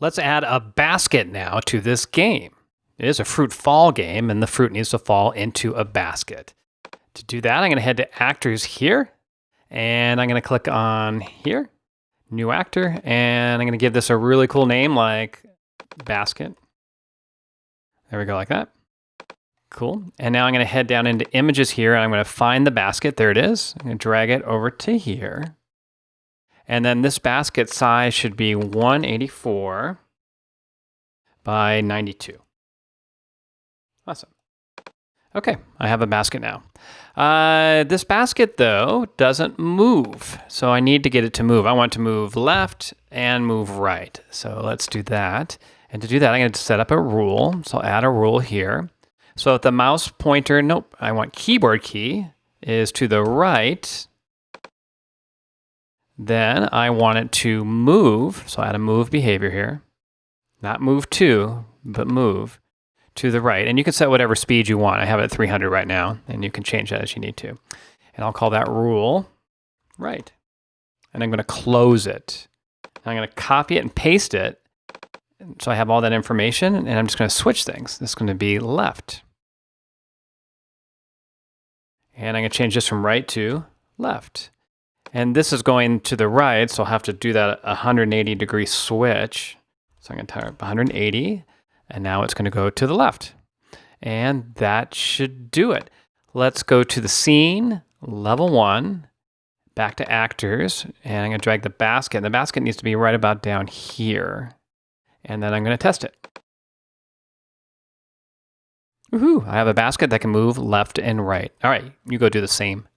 Let's add a basket now to this game. It is a fruit fall game, and the fruit needs to fall into a basket. To do that, I'm going to head to Actors here, and I'm going to click on here, New Actor, and I'm going to give this a really cool name like Basket. There we go, like that. Cool. And now I'm going to head down into Images here, and I'm going to find the basket. There it is. I'm going to drag it over to here. And then this basket size should be 184 by 92. Awesome. Okay, I have a basket now. Uh, this basket, though, doesn't move. So I need to get it to move. I want to move left and move right. So let's do that. And to do that, I'm to set up a rule. So I'll add a rule here. So if the mouse pointer, nope, I want keyboard key is to the right, then I want it to move. So I add a move behavior here. Not move to, but move to the right. And you can set whatever speed you want. I have it at 300 right now, and you can change that as you need to. And I'll call that rule right. And I'm going to close it. I'm going to copy it and paste it. So I have all that information, and I'm just going to switch things. This is going to be left. And I'm going to change this from right to left. And this is going to the right, so I'll have to do that 180 degree switch. So I'm going to type 180, and now it's going to go to the left. And that should do it. Let's go to the scene, level one, back to actors, and I'm going to drag the basket. And the basket needs to be right about down here. And then I'm going to test it. Woohoo, I have a basket that can move left and right. All right, you go do the same.